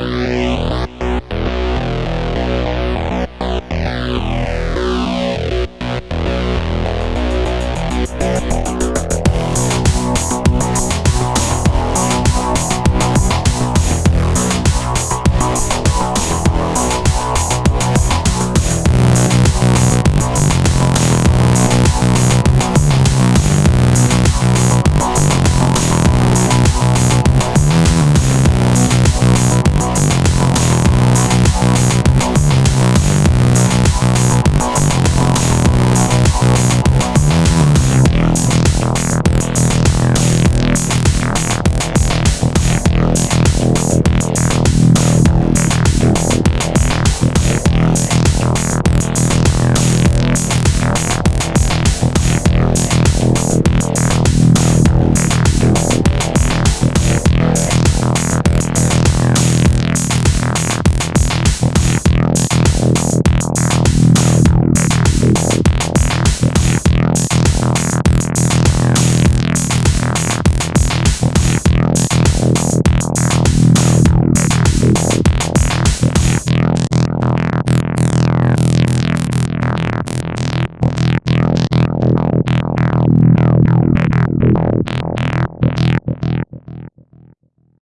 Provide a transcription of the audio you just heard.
Bye.